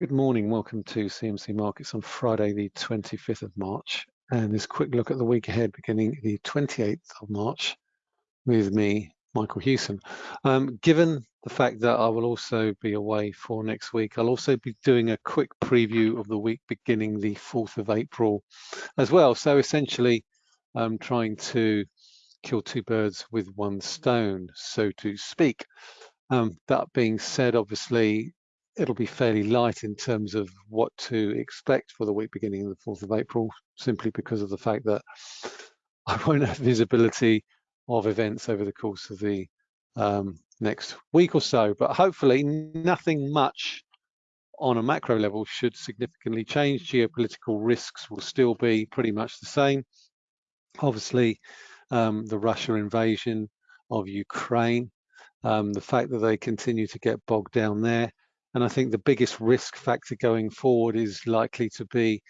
Good morning. Welcome to CMC Markets on Friday, the 25th of March. And this quick look at the week ahead, beginning the 28th of March, with me, Michael Hewson. Um, given the fact that I will also be away for next week, I'll also be doing a quick preview of the week beginning the 4th of April as well. So essentially, I'm trying to kill two birds with one stone, so to speak. Um, that being said, obviously, it'll be fairly light in terms of what to expect for the week beginning the 4th of April, simply because of the fact that I won't have visibility of events over the course of the um, next week or so. But hopefully nothing much on a macro level should significantly change. Geopolitical risks will still be pretty much the same. Obviously, um, the Russia invasion of Ukraine, um, the fact that they continue to get bogged down there, and I think the biggest risk factor going forward is likely to be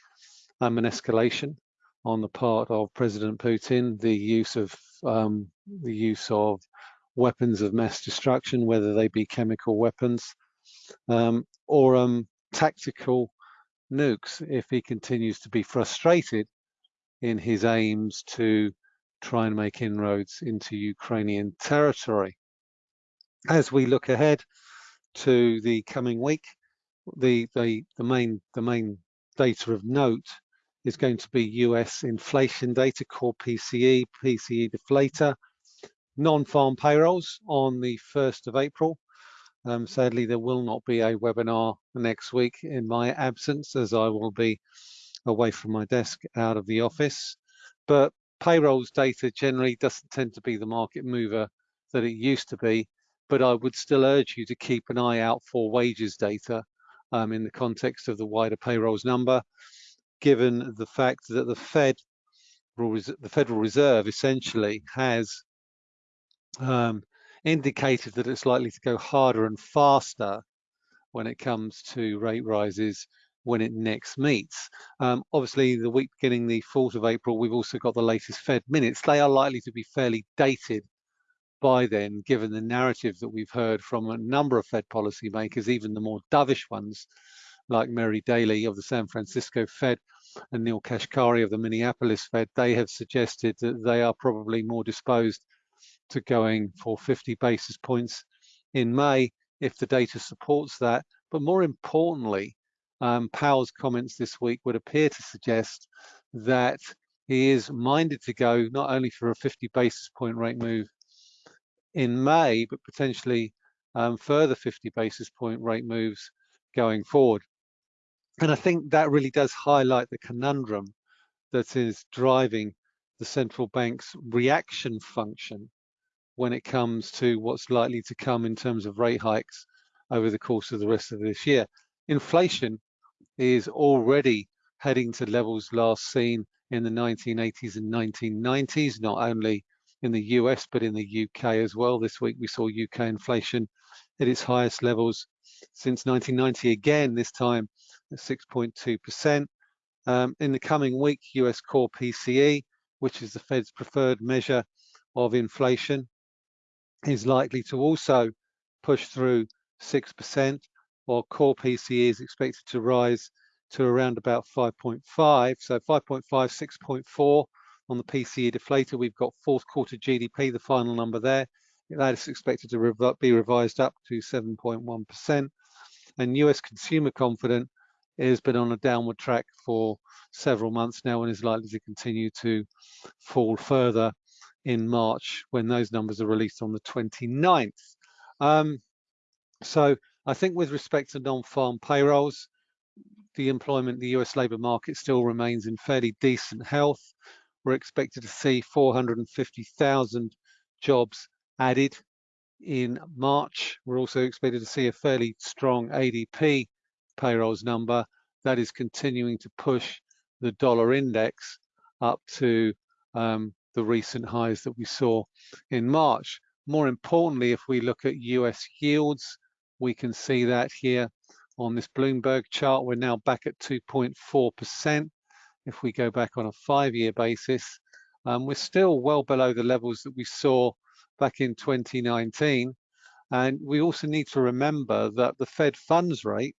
um, an escalation on the part of President Putin, the use of um, the use of weapons of mass destruction, whether they be chemical weapons um, or um, tactical nukes, if he continues to be frustrated in his aims to try and make inroads into Ukrainian territory. As we look ahead, to the coming week, the, the, the, main, the main data of note is going to be US inflation data, core PCE, PCE deflator, non-farm payrolls on the 1st of April. Um, sadly, there will not be a webinar next week in my absence as I will be away from my desk out of the office. But payrolls data generally doesn't tend to be the market mover that it used to be but I would still urge you to keep an eye out for wages data um, in the context of the wider payrolls number, given the fact that the Fed, the Federal Reserve essentially has um, indicated that it's likely to go harder and faster when it comes to rate rises when it next meets. Um, obviously, the week beginning the 4th of April, we've also got the latest Fed minutes. They are likely to be fairly dated by then, given the narrative that we've heard from a number of Fed policymakers, even the more dovish ones, like Mary Daly of the San Francisco Fed and Neel Kashkari of the Minneapolis Fed, they have suggested that they are probably more disposed to going for 50 basis points in May if the data supports that. But more importantly, um, Powell's comments this week would appear to suggest that he is minded to go not only for a 50 basis point rate move in May, but potentially um, further 50 basis point rate moves going forward. And I think that really does highlight the conundrum that is driving the central bank's reaction function when it comes to what's likely to come in terms of rate hikes over the course of the rest of this year. Inflation is already heading to levels last seen in the 1980s and 1990s, not only in the US, but in the UK as well. This week we saw UK inflation at its highest levels since 1990 again, this time at 6.2%. Um, in the coming week, US core PCE, which is the Fed's preferred measure of inflation, is likely to also push through 6%, while core PCE is expected to rise to around about 5.5. So 5.5, 6.4 on the PCE deflator, we've got fourth quarter GDP, the final number there. That is expected to be revised up to 7.1%. And US consumer confidence has been on a downward track for several months now and is likely to continue to fall further in March when those numbers are released on the 29th. Um, so I think with respect to non-farm payrolls, the employment, the US labour market still remains in fairly decent health we're expected to see 450,000 jobs added in March. We're also expected to see a fairly strong ADP payrolls number that is continuing to push the dollar index up to um, the recent highs that we saw in March. More importantly, if we look at US yields, we can see that here on this Bloomberg chart. We're now back at 2.4% if we go back on a five-year basis, um, we're still well below the levels that we saw back in 2019. And we also need to remember that the Fed funds rate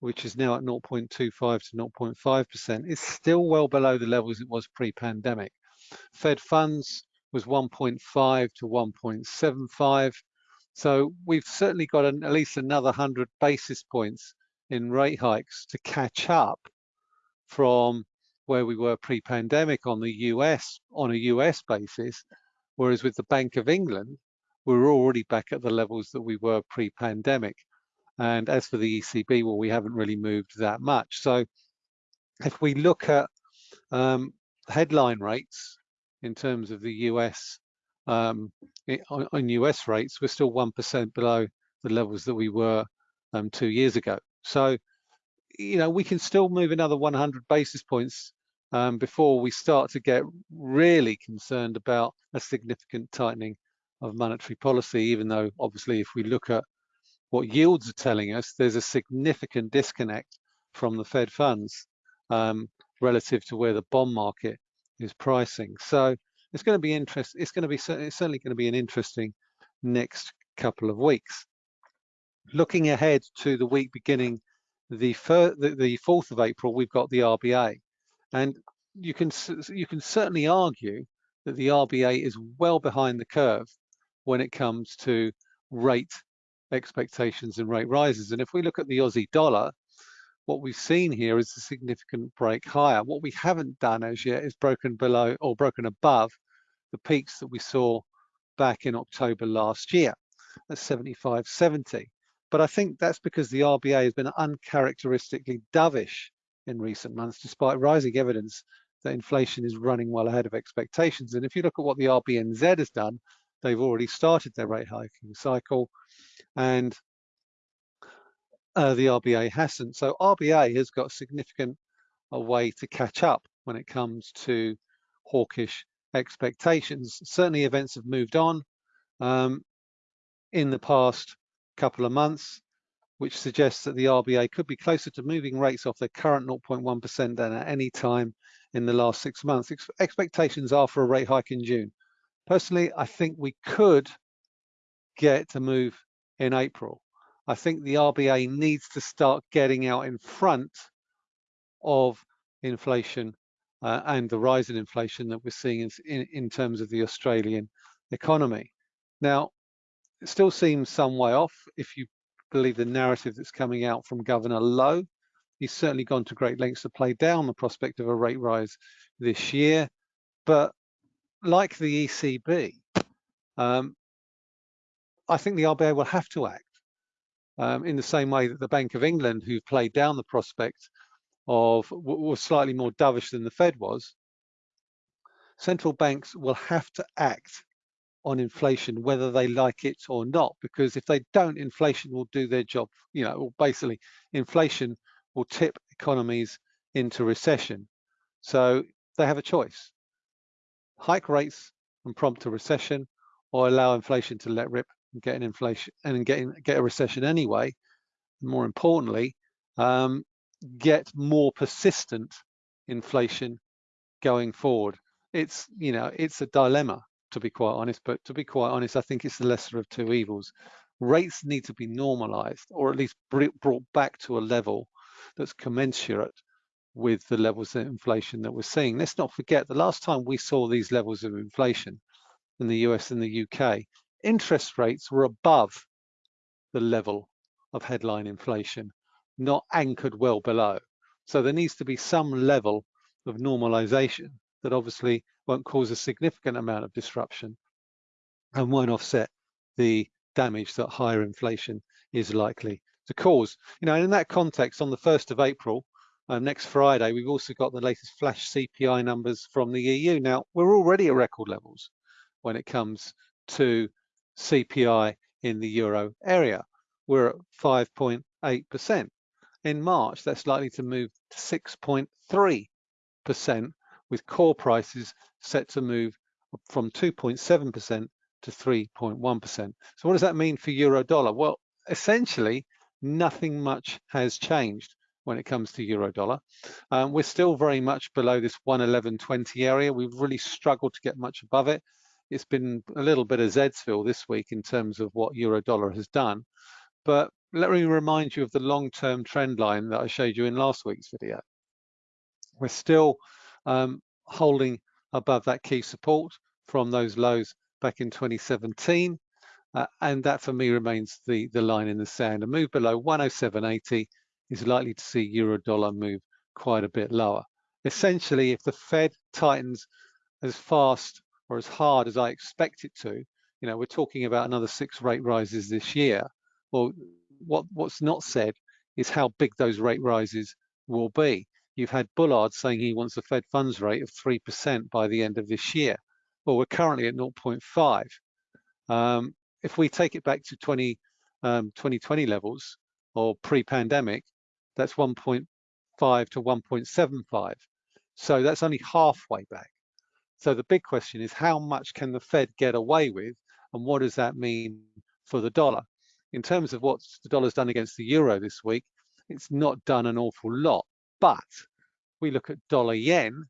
which is now at 0.25 to 0.5%, is still well below the levels it was pre-pandemic. Fed funds was 1.5 to 1.75. So we've certainly got an, at least another 100 basis points in rate hikes to catch up from where we were pre-pandemic on the US on a US basis, whereas with the Bank of England, we're already back at the levels that we were pre-pandemic. And as for the ECB, well, we haven't really moved that much. So if we look at um, headline rates in terms of the US um, on US rates, we're still 1% below the levels that we were um, two years ago. So, you know, we can still move another 100 basis points um, before we start to get really concerned about a significant tightening of monetary policy, even though obviously if we look at what yields are telling us, there's a significant disconnect from the Fed funds um, relative to where the bond market is pricing. So it's going to be interest. It's going to be it's certainly going to be an interesting next couple of weeks. Looking ahead to the week beginning the, the, the 4th of April, we've got the RBA, and you can you can certainly argue that the RBA is well behind the curve when it comes to rate expectations and rate rises. And if we look at the Aussie dollar, what we've seen here is a significant break higher. What we haven't done as yet is broken below or broken above the peaks that we saw back in October last year at 75.70. But I think that's because the RBA has been uncharacteristically dovish in recent months, despite rising evidence that inflation is running well ahead of expectations. And if you look at what the RBNZ has done, they've already started their rate hiking cycle and uh, the RBA hasn't. So RBA has got significant a way to catch up when it comes to hawkish expectations. Certainly events have moved on um, in the past couple of months, which suggests that the RBA could be closer to moving rates off their current 0.1% than at any time in the last six months. Ex expectations are for a rate hike in June. Personally, I think we could get a move in April. I think the RBA needs to start getting out in front of inflation uh, and the rise in inflation that we're seeing in, in terms of the Australian economy. Now, it still seems some way off if you believe the narrative that's coming out from Governor Lowe. He's certainly gone to great lengths to play down the prospect of a rate rise this year. But like the ECB, um, I think the RBA will have to act um, in the same way that the Bank of England, who played down the prospect of was slightly more dovish than the Fed was, central banks will have to act on inflation whether they like it or not because if they don't inflation will do their job you know basically inflation will tip economies into recession. So they have a choice. Hike rates and prompt a recession or allow inflation to let rip and get an inflation and get, get a recession anyway. More importantly um, get more persistent inflation going forward. It's, you know, it's a dilemma to be quite honest, but to be quite honest, I think it's the lesser of two evils. Rates need to be normalized or at least brought back to a level that's commensurate with the levels of inflation that we're seeing. Let's not forget the last time we saw these levels of inflation in the US and the UK, interest rates were above the level of headline inflation not anchored well below. So there needs to be some level of normalization that obviously won't cause a significant amount of disruption and won't offset the damage that higher inflation is likely to cause. You know, in that context, on the 1st of April, um, next Friday, we've also got the latest flash CPI numbers from the EU. Now, we're already at record levels when it comes to CPI in the euro area. We're at 5.8% in March, that's likely to move to 6.3%, with core prices set to move from 2.7% to 3.1%. So what does that mean for euro dollar? Well, essentially, nothing much has changed when it comes to euro dollar. Um, we're still very much below this 111.20 area. We've really struggled to get much above it. It's been a little bit of Zedsville this week in terms of what euro dollar has done. But let me remind you of the long-term trend line that I showed you in last week's video. We're still um, holding above that key support from those lows back in 2017. Uh, and that for me remains the, the line in the sand. A move below 107.80 is likely to see euro dollar move quite a bit lower. Essentially, if the Fed tightens as fast or as hard as I expect it to, you know, we're talking about another six rate rises this year. Well, what, what's not said is how big those rate rises will be. You've had Bullard saying he wants a Fed funds rate of 3% by the end of this year. Well, we're currently at 0.5. Um, if we take it back to 20, um, 2020 levels or pre-pandemic, that's 1.5 to 1.75. So that's only halfway back. So the big question is how much can the Fed get away with and what does that mean for the dollar? In terms of what the dollar's done against the euro this week, it's not done an awful lot. But we look at dollar yen,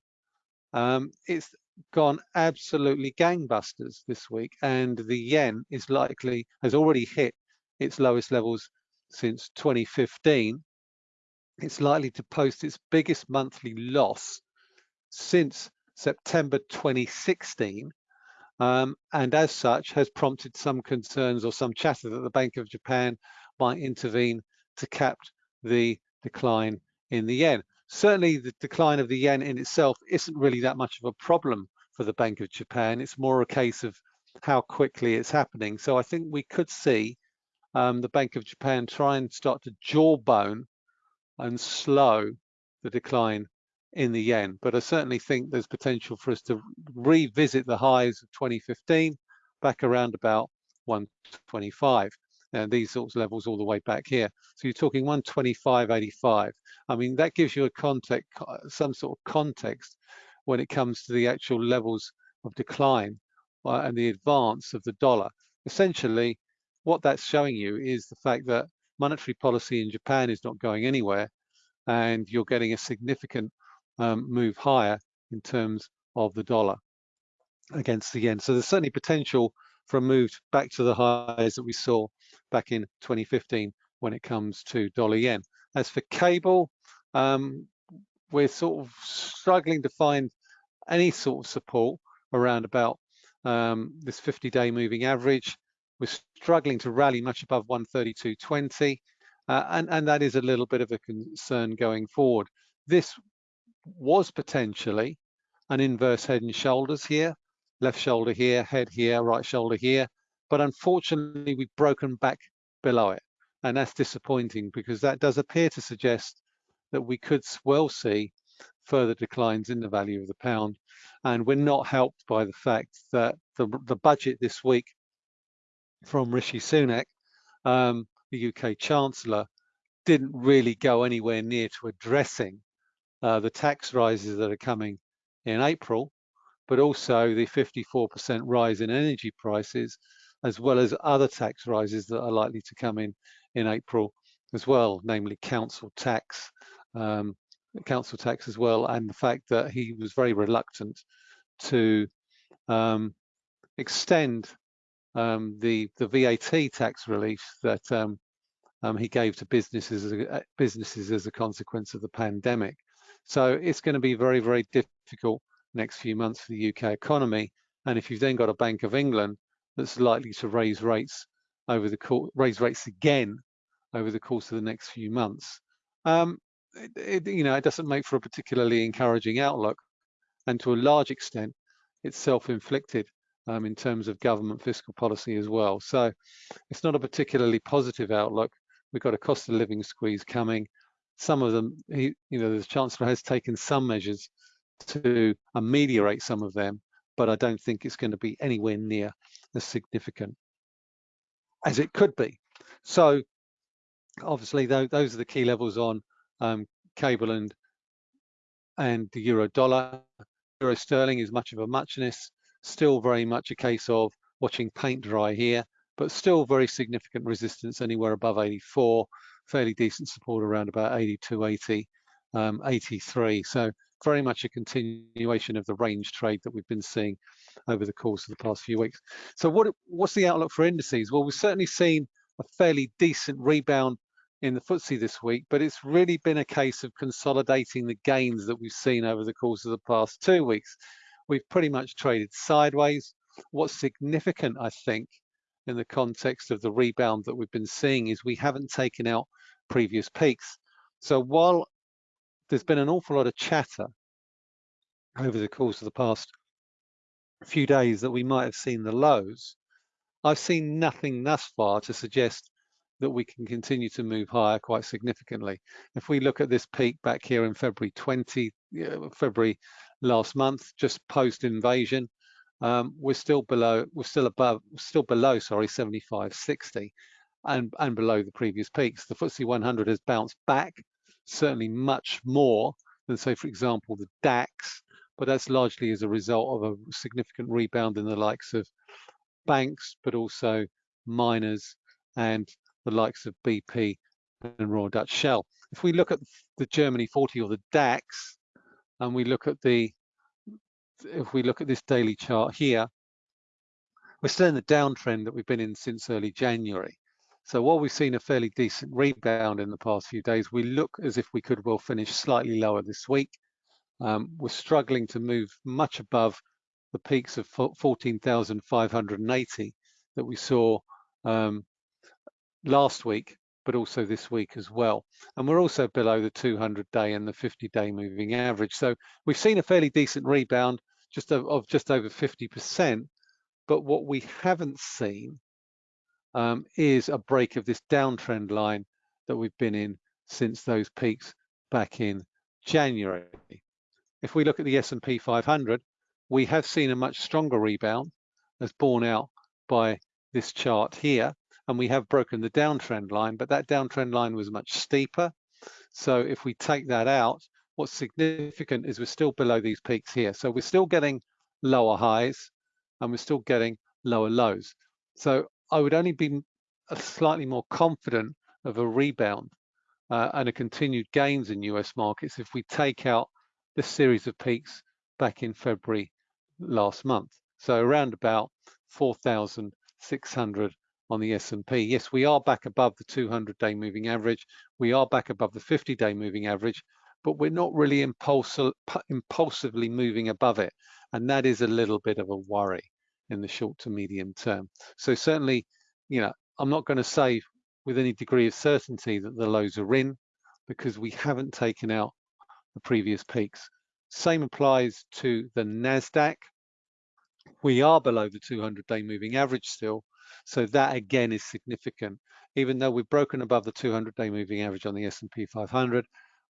um, it's gone absolutely gangbusters this week, and the yen is likely has already hit its lowest levels since 2015. It's likely to post its biggest monthly loss since September 2016, um, and as such has prompted some concerns or some chatter that the Bank of Japan might intervene to cap the decline in the yen certainly the decline of the yen in itself isn't really that much of a problem for the Bank of Japan. It's more a case of how quickly it's happening. So I think we could see um, the Bank of Japan try and start to jawbone and slow the decline in the yen. But I certainly think there's potential for us to revisit the highs of 2015 back around about 125 and these sorts of levels all the way back here. So you're talking 125.85. I mean, that gives you a context, some sort of context when it comes to the actual levels of decline uh, and the advance of the dollar. Essentially, what that's showing you is the fact that monetary policy in Japan is not going anywhere and you're getting a significant um, move higher in terms of the dollar against the yen. So there's certainly potential for a move back to the highs that we saw back in 2015 when it comes to dollar yen. As for cable, um, we're sort of struggling to find any sort of support around about um, this 50-day moving average. We're struggling to rally much above 132.20, uh, and, and that is a little bit of a concern going forward. This was potentially an inverse head and shoulders here, left shoulder here, head here, right shoulder here. But unfortunately, we've broken back below it. And that's disappointing because that does appear to suggest that we could well see further declines in the value of the pound. And we're not helped by the fact that the, the budget this week from Rishi Sunak, um, the UK Chancellor, didn't really go anywhere near to addressing uh, the tax rises that are coming in April but also the 54% rise in energy prices, as well as other tax rises that are likely to come in in April as well, namely council tax, um, council tax as well, and the fact that he was very reluctant to um, extend um, the the VAT tax relief that um, um, he gave to businesses as a, businesses as a consequence of the pandemic. So it's going to be very very difficult next few months for the UK economy. And if you've then got a Bank of England that's likely to raise rates over the raise rates again over the course of the next few months, um, it, it, you know, it doesn't make for a particularly encouraging outlook. And to a large extent, it's self-inflicted um, in terms of government fiscal policy as well. So it's not a particularly positive outlook. We've got a cost of living squeeze coming. Some of them, he, you know, the Chancellor has taken some measures to ameliorate some of them, but I don't think it's going to be anywhere near as significant as it could be. So obviously those are the key levels on um, cable and and the euro dollar. Euro sterling is much of a muchness, still very much a case of watching paint dry here, but still very significant resistance anywhere above 84, fairly decent support around about 82, 80, um, 83. So very much a continuation of the range trade that we've been seeing over the course of the past few weeks. So what, what's the outlook for indices? Well, we've certainly seen a fairly decent rebound in the FTSE this week, but it's really been a case of consolidating the gains that we've seen over the course of the past two weeks. We've pretty much traded sideways. What's significant, I think, in the context of the rebound that we've been seeing is we haven't taken out previous peaks. So while there's been an awful lot of chatter over the course of the past few days that we might have seen the lows, I've seen nothing thus far to suggest that we can continue to move higher quite significantly. If we look at this peak back here in February 20, February last month, just post invasion, um, we're still below, we're still above, still below, sorry, 75.60 and, and below the previous peaks. The FTSE 100 has bounced back, certainly much more than say, for example, the DAX, but that's largely as a result of a significant rebound in the likes of banks, but also miners and the likes of BP and Royal Dutch Shell. If we look at the Germany 40 or the DAX, and we look at the, if we look at this daily chart here, we're still in the downtrend that we've been in since early January. So while we've seen a fairly decent rebound in the past few days, we look as if we could well finish slightly lower this week. Um, we're struggling to move much above the peaks of 14,580 that we saw um, last week, but also this week as well. And we're also below the 200 day and the 50 day moving average. So we've seen a fairly decent rebound just of, of just over 50%. But what we haven't seen um, is a break of this downtrend line that we've been in since those peaks back in January. If we look at the S&P 500, we have seen a much stronger rebound as borne out by this chart here and we have broken the downtrend line, but that downtrend line was much steeper. So if we take that out, what's significant is we're still below these peaks here. So we're still getting lower highs and we're still getting lower lows. So I would only be slightly more confident of a rebound uh, and a continued gains in US markets if we take out this series of peaks back in February last month. So around about 4,600 on the S&P. Yes, we are back above the 200-day moving average. We are back above the 50-day moving average, but we're not really impulsive, impulsively moving above it. And that is a little bit of a worry in the short to medium term. So certainly, you know, I'm not going to say with any degree of certainty that the lows are in because we haven't taken out the previous peaks. Same applies to the NASDAQ. We are below the 200-day moving average still, so that again is significant. Even though we've broken above the 200-day moving average on the S&P 500,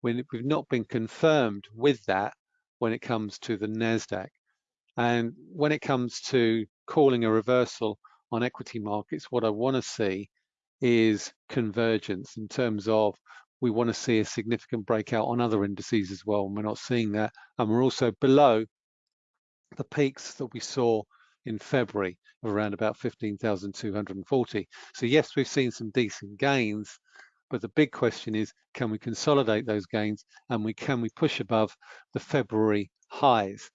we've not been confirmed with that when it comes to the NASDAQ. And when it comes to calling a reversal on equity markets, what I want to see is convergence in terms of we want to see a significant breakout on other indices as well, and we're not seeing that. And we're also below the peaks that we saw in February of around about 15,240. So yes, we've seen some decent gains, but the big question is, can we consolidate those gains and we can we push above the February highs?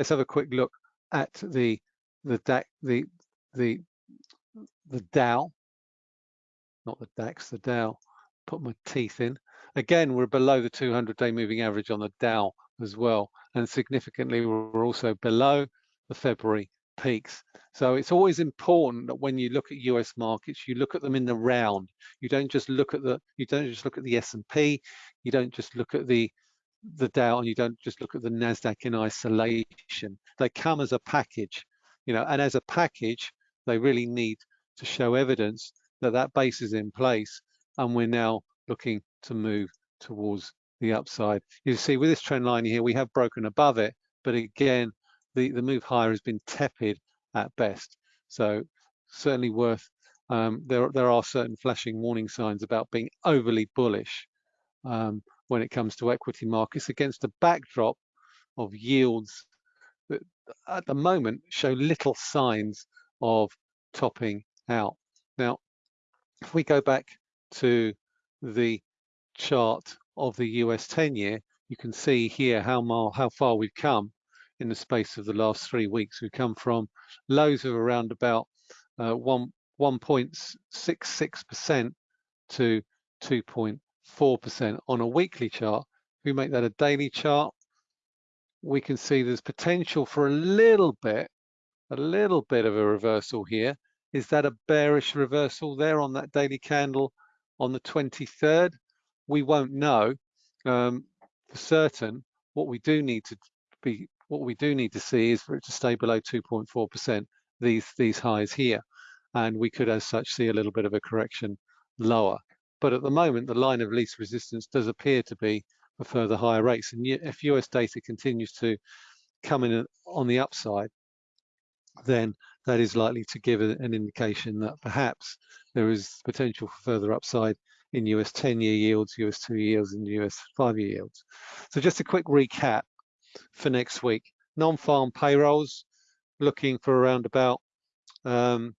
Let's have a quick look at the the DAX, the the the Dow, not the DAX, the Dow. Put my teeth in. Again, we're below the 200-day moving average on the Dow as well, and significantly, we're also below the February peaks. So it's always important that when you look at US markets, you look at them in the round. You don't just look at the you don't just look at the S&P, you don't just look at the the Dow and you don't just look at the Nasdaq in isolation. They come as a package, you know, and as a package, they really need to show evidence that that base is in place and we're now looking to move towards the upside. You see with this trend line here, we have broken above it, but again, the, the move higher has been tepid at best. So certainly worth, um, there, there are certain flashing warning signs about being overly bullish um, when it comes to equity markets against a backdrop of yields that at the moment show little signs of topping out. Now, if we go back to the chart of the US 10 year, you can see here how, how far we've come in the space of the last three weeks. We've come from lows of around about uh, one 1.66% to 2.4% on a weekly chart. If we make that a daily chart, we can see there's potential for a little bit, a little bit of a reversal here. Is that a bearish reversal there on that daily candle on the 23rd? We won't know um, for certain. What we do need to be, what we do need to see is for it to stay below 2.4%, these these highs here, and we could, as such, see a little bit of a correction lower. But at the moment, the line of least resistance does appear to be for further higher rates. And if US data continues to come in on the upside, then that is likely to give an indication that perhaps there is potential for further upside in US 10-year yields, US 2-year yields, and US 5-year yields. So just a quick recap for next week. Non-farm payrolls looking for around about um,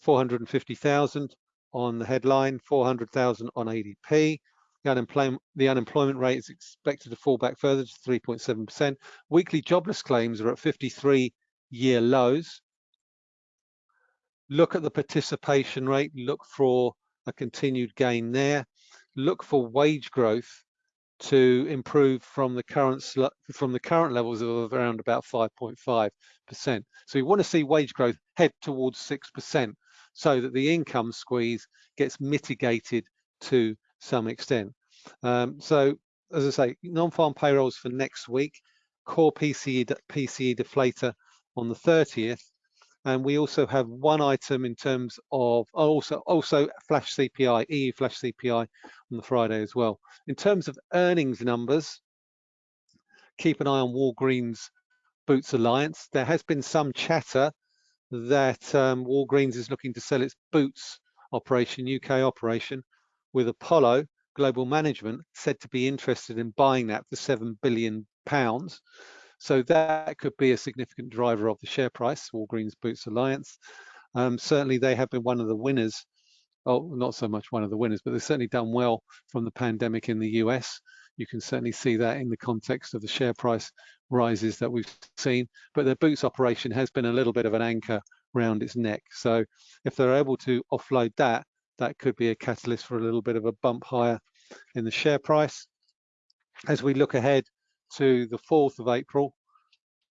450,000 on the headline, 400,000 on ADP. The unemployment, the unemployment rate is expected to fall back further to 3.7%. Weekly jobless claims are at 53 year lows. Look at the participation rate, look for a continued gain there. Look for wage growth to improve from the current from the current levels of around about 5.5%. So we want to see wage growth head towards 6% so that the income squeeze gets mitigated to some extent. Um, so as I say, non-farm payrolls for next week, core PCE, PCE deflator on the 30th, and we also have one item in terms of also also flash CPI, EU flash CPI on the Friday as well. In terms of earnings numbers, keep an eye on Walgreens Boots Alliance. There has been some chatter that um, Walgreens is looking to sell its Boots operation, UK operation, with Apollo Global Management said to be interested in buying that for seven billion pounds. So that could be a significant driver of the share price, Walgreens Boots Alliance. Um, certainly they have been one of the winners, oh, not so much one of the winners, but they've certainly done well from the pandemic in the US. You can certainly see that in the context of the share price rises that we've seen, but their Boots operation has been a little bit of an anchor around its neck. So if they're able to offload that, that could be a catalyst for a little bit of a bump higher in the share price. As we look ahead to the 4th of April.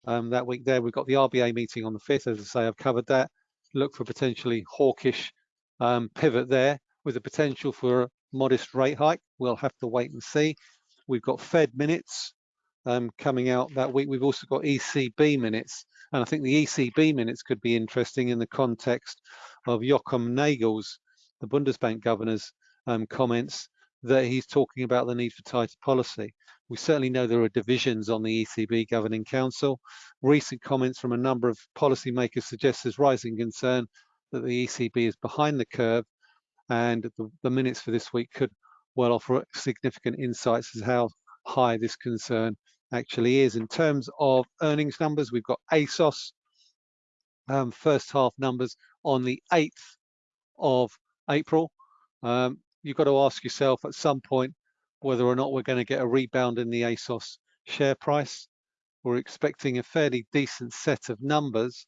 Um, that week there, we've got the RBA meeting on the 5th. As I say, I've covered that. Look for potentially hawkish um, pivot there with the potential for a modest rate hike. We'll have to wait and see. We've got Fed minutes um, coming out that week. We've also got ECB minutes. And I think the ECB minutes could be interesting in the context of Joachim Nagel's, the Bundesbank governor's um, comments that he's talking about the need for tighter policy. We certainly know there are divisions on the ECB Governing Council. Recent comments from a number of policymakers suggest there's rising concern that the ECB is behind the curve and the, the minutes for this week could well offer significant insights as how high this concern actually is. In terms of earnings numbers, we've got ASOS um, first half numbers on the 8th of April. Um, you've got to ask yourself at some point whether or not we're going to get a rebound in the ASOS share price. We're expecting a fairly decent set of numbers,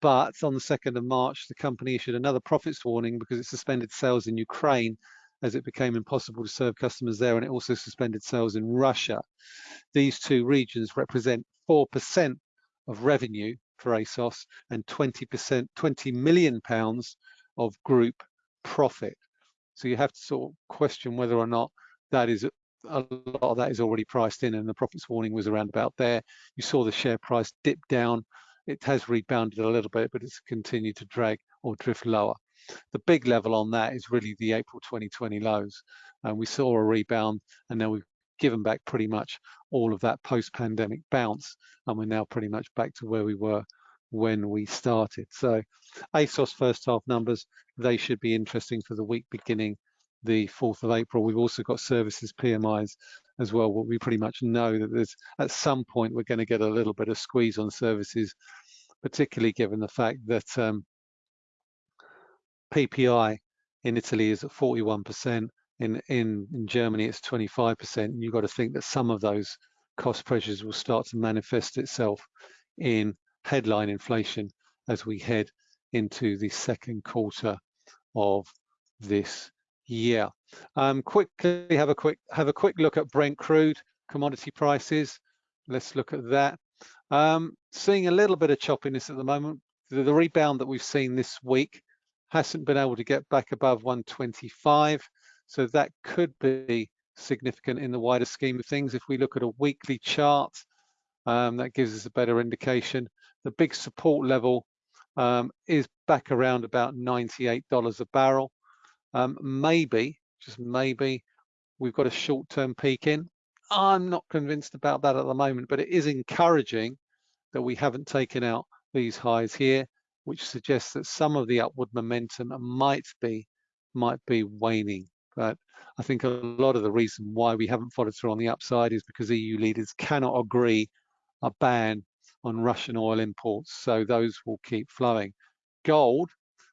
but on the 2nd of March, the company issued another profits warning because it suspended sales in Ukraine as it became impossible to serve customers there, and it also suspended sales in Russia. These two regions represent 4% of revenue for ASOS and 20%, 20 million pounds of group profit. So you have to sort of question whether or not that is a lot of that is already priced in and the profits warning was around about there. You saw the share price dip down. It has rebounded a little bit, but it's continued to drag or drift lower. The big level on that is really the April 2020 lows. And we saw a rebound and now we've given back pretty much all of that post-pandemic bounce. And we're now pretty much back to where we were when we started. So ASOS first half numbers, they should be interesting for the week beginning the 4th of April. We've also got services PMIs as well. We pretty much know that there's at some point we're going to get a little bit of squeeze on services, particularly given the fact that um, PPI in Italy is at 41%, in, in, in Germany it's 25%. You've got to think that some of those cost pressures will start to manifest itself in headline inflation as we head into the second quarter of this year. Um, quickly have a quick have a quick look at Brent crude commodity prices. Let's look at that. Um, seeing a little bit of choppiness at the moment. The, the rebound that we've seen this week hasn't been able to get back above 125. So that could be significant in the wider scheme of things. If we look at a weekly chart, um, that gives us a better indication. The big support level um, is back around about $98 a barrel. Um, maybe, just maybe, we've got a short-term peak in. I'm not convinced about that at the moment, but it is encouraging that we haven't taken out these highs here, which suggests that some of the upward momentum might be might be waning. But I think a lot of the reason why we haven't followed through on the upside is because EU leaders cannot agree a ban on Russian oil imports, so those will keep flowing. Gold,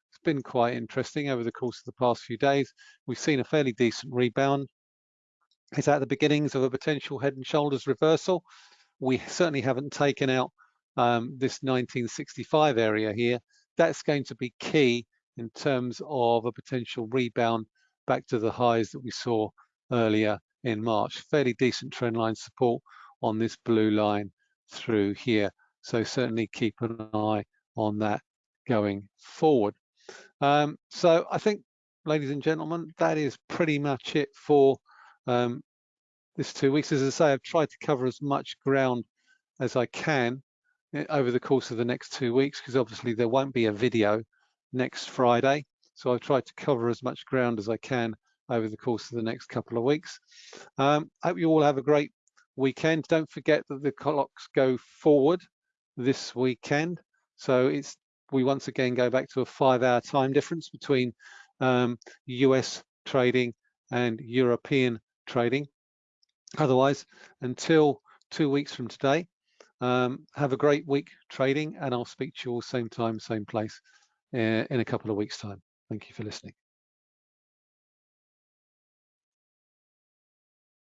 it's been quite interesting over the course of the past few days. We've seen a fairly decent rebound. It's at the beginnings of a potential head and shoulders reversal. We certainly haven't taken out um, this 1965 area here. That's going to be key in terms of a potential rebound back to the highs that we saw earlier in March. Fairly decent trend line support on this blue line through here. So certainly keep an eye on that going forward. Um, so I think, ladies and gentlemen, that is pretty much it for um, this two weeks. As I say, I've tried to cover as much ground as I can over the course of the next two weeks, because obviously there won't be a video next Friday. So I've tried to cover as much ground as I can over the course of the next couple of weeks. Um, hope you all have a great weekend. Don't forget that the clocks go forward this weekend. So it's we once again go back to a five hour time difference between um, US trading and European trading. Otherwise, until two weeks from today, um, have a great week trading and I'll speak to you all same time, same place uh, in a couple of weeks time. Thank you for listening.